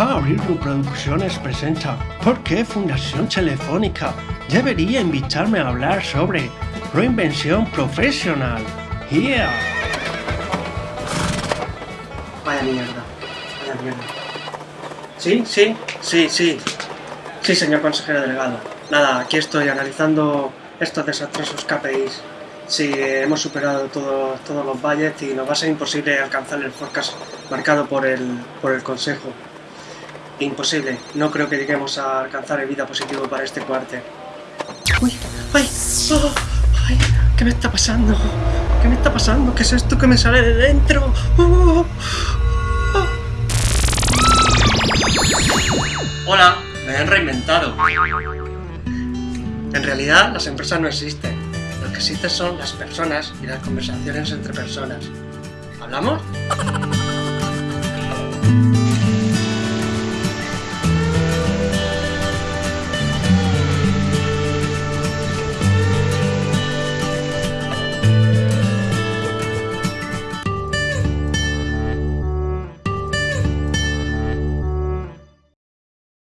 Fabrilu Producciones presenta ¿Por qué Fundación Telefónica debería invitarme a hablar sobre reinvención profesional? ¡Yeah! Vaya mierda, vaya mierda. ¿Sí? ¿Sí? Sí, sí. Sí, señor consejero delegado. Nada, aquí estoy analizando estos desastrosos KPIs. Sí, hemos superado todos todos los budgets y nos va a ser imposible alcanzar el forecast marcado por el, por el Consejo. Imposible. No creo que lleguemos a alcanzar el vida positivo para este cuarto. ¡Uy! ¡Ay! ¡Oh! ¡Ay! ¿Qué me está pasando? ¿Qué me está pasando? ¿Qué es esto que me sale de dentro? ¡Oh! ¡Oh! Hola, me han reinventado. En realidad, las empresas no existen. Lo que existen son las personas y las conversaciones entre personas. ¿Hablamos?